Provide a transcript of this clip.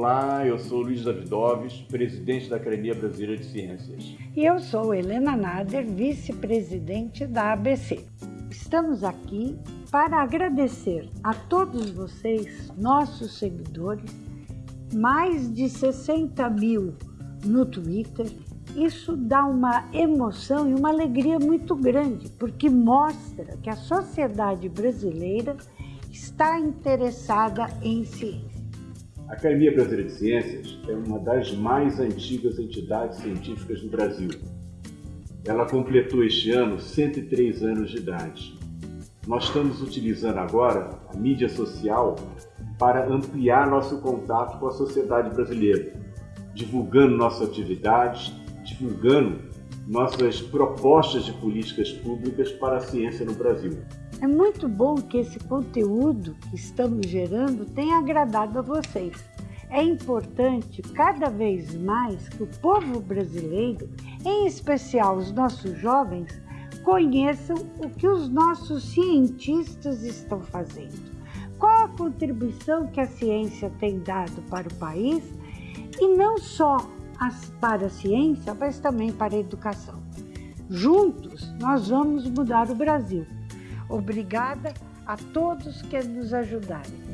Olá, eu sou Luiz Davidoves, presidente da Academia Brasileira de Ciências. E eu sou Helena Nader, vice-presidente da ABC. Estamos aqui para agradecer a todos vocês, nossos seguidores, mais de 60 mil no Twitter. Isso dá uma emoção e uma alegria muito grande, porque mostra que a sociedade brasileira está interessada em ciência. A Academia Brasileira de Ciências é uma das mais antigas entidades científicas do Brasil. Ela completou este ano 103 anos de idade. Nós estamos utilizando agora a mídia social para ampliar nosso contato com a sociedade brasileira, divulgando nossas atividades, divulgando nossas propostas de políticas públicas para a ciência no Brasil. É muito bom que esse conteúdo que estamos gerando tenha agradado a vocês. É importante cada vez mais que o povo brasileiro, em especial os nossos jovens, conheçam o que os nossos cientistas estão fazendo. Qual a contribuição que a ciência tem dado para o país e não só para a ciência, mas também para a educação. Juntos, nós vamos mudar o Brasil. Obrigada a todos que nos ajudarem.